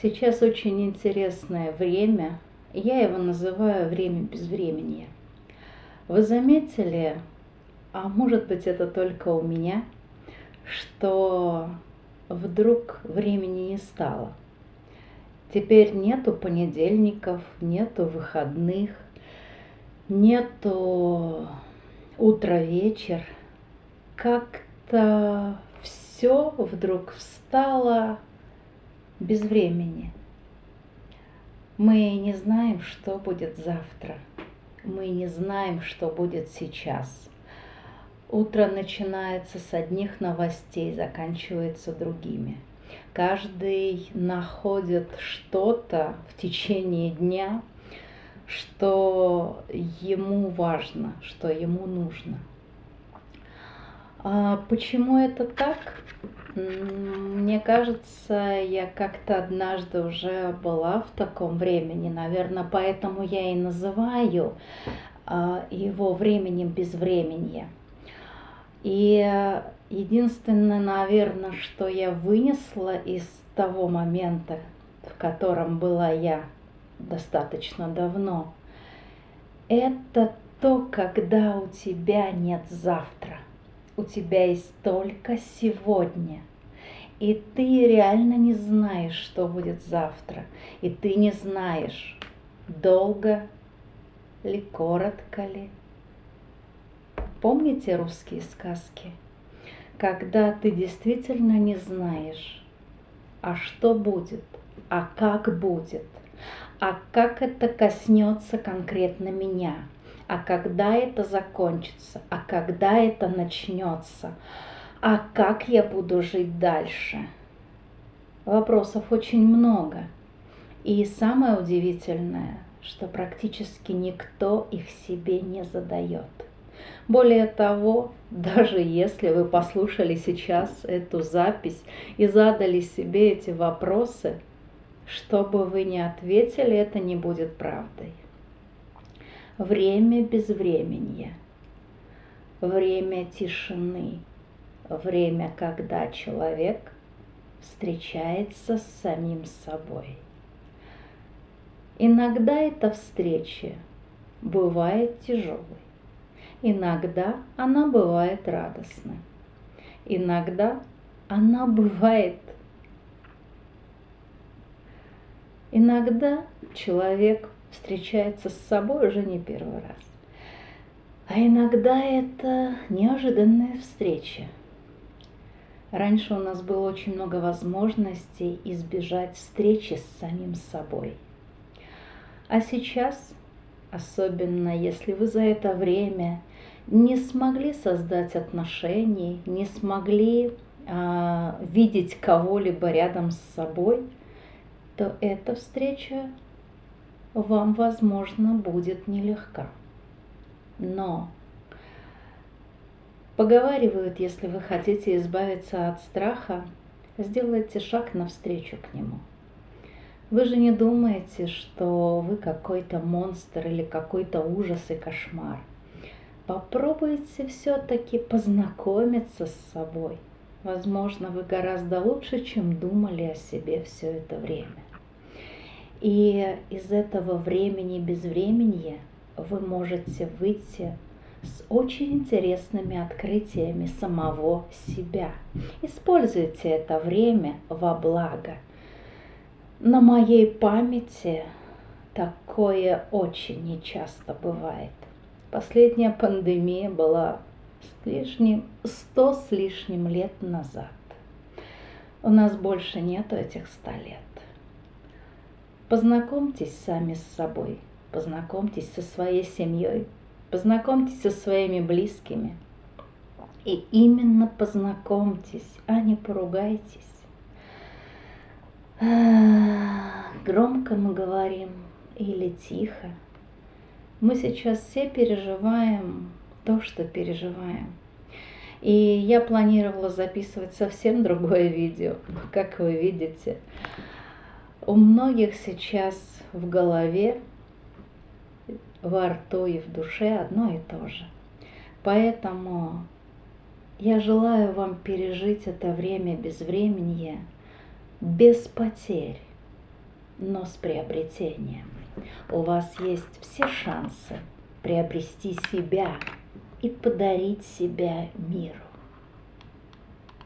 Сейчас очень интересное время. Я его называю время безвременья. Вы заметили, а может быть это только у меня, что вдруг времени не стало. Теперь нету понедельников, нету выходных, нету утро-вечер. Как-то все вдруг встало без времени. Мы не знаем, что будет завтра. Мы не знаем, что будет сейчас. Утро начинается с одних новостей, заканчивается другими. Каждый находит что-то в течение дня, что ему важно, что ему нужно. А почему это так? Мне кажется, я как-то однажды уже была в таком времени, наверное, поэтому я и называю а, его временем безвременья. И единственное, наверное, что я вынесла из того момента, в котором была я достаточно давно, это то, когда у тебя нет завтра у тебя есть только сегодня. И ты реально не знаешь, что будет завтра. И ты не знаешь, долго ли, коротко ли. Помните русские сказки? Когда ты действительно не знаешь, а что будет, а как будет, а как это коснется конкретно меня – а когда это закончится, а когда это начнется, а как я буду жить дальше. Вопросов очень много. И самое удивительное, что практически никто их себе не задает. Более того, даже если вы послушали сейчас эту запись и задали себе эти вопросы, что бы вы ни ответили, это не будет правдой время безвременья, время тишины, время, когда человек встречается с самим собой. Иногда эта встреча бывает тяжелой, иногда она бывает радостной, иногда она бывает Иногда человек встречается с собой уже не первый раз. А иногда это неожиданная встреча. Раньше у нас было очень много возможностей избежать встречи с самим собой. А сейчас, особенно если вы за это время не смогли создать отношений, не смогли а, видеть кого-либо рядом с собой, то эта встреча вам, возможно, будет нелегка. Но поговаривают, если вы хотите избавиться от страха, сделайте шаг навстречу к нему. Вы же не думаете, что вы какой-то монстр или какой-то ужас и кошмар. Попробуйте все-таки познакомиться с собой. Возможно, вы гораздо лучше, чем думали о себе все это время. И из этого времени безвременья вы можете выйти с очень интересными открытиями самого себя. Используйте это время во благо. На моей памяти такое очень нечасто бывает. Последняя пандемия была с лишним, сто с лишним лет назад. У нас больше нету этих ста лет. Познакомьтесь сами с собой, познакомьтесь со своей семьей, познакомьтесь со своими близкими. И именно познакомьтесь, а не поругайтесь. Громко мы говорим или тихо. Мы сейчас все переживаем то, что переживаем. И я планировала записывать совсем другое видео, как вы видите. У многих сейчас в голове, во рту и в душе одно и то же. Поэтому я желаю вам пережить это время безвременья без потерь, но с приобретением. У вас есть все шансы приобрести себя и подарить себя миру.